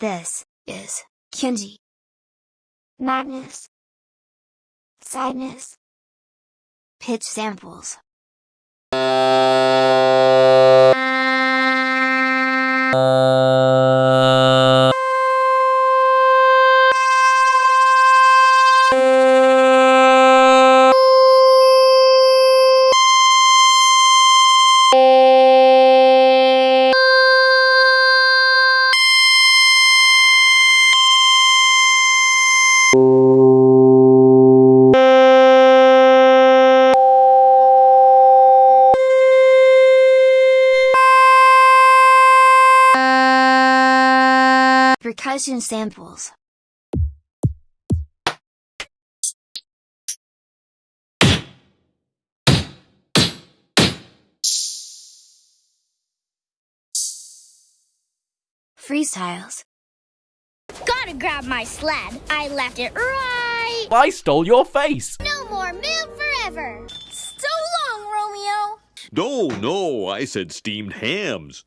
This is Kenji. Madness. Sadness. Pitch samples. Uh, Percussion samples. Freestyles. Gotta grab my sled. I left it right. I stole your face! No more milk forever. So long, Romeo. No, no, I said steamed hams.